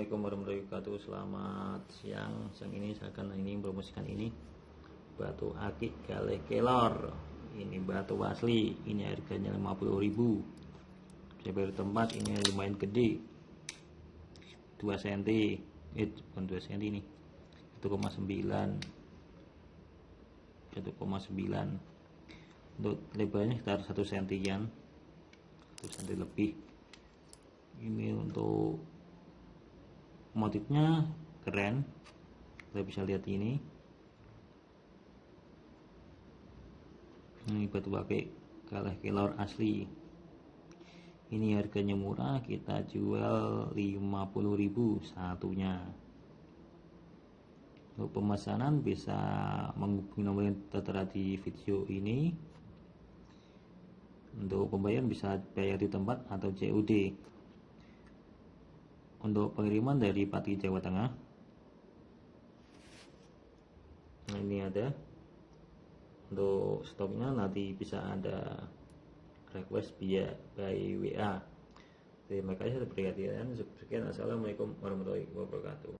Assalamualaikum warahmatullahi wabarakatuh. Selamat siang. Siang ini saya akan ini promosikan ini. Batu akik gale kelor. Ini batu asli. Ini harganya 50000 Saya baru tempat ini lumayan gede. 2 cm Eh bukan 2 cm ini 1,9 1,9 Untuk lebarnya sekitar 1 cm 1 cm lebih. Ini untuk motifnya keren. Kita bisa lihat ini. Ini batu pakai kalah kelor asli. Ini harganya murah kita jual 50.000 satunya. Untuk pemesanan bisa menghubungi nomor yang tertera di video ini. Untuk pembayaran bisa bayar di tempat atau COD untuk pengiriman dari Pati Jawa Tengah. Nah ini ada. Untuk stoknya nanti bisa ada request via by WA terima kasih atas perhatian. Sekian. Assalamualaikum warahmatullahi wabarakatuh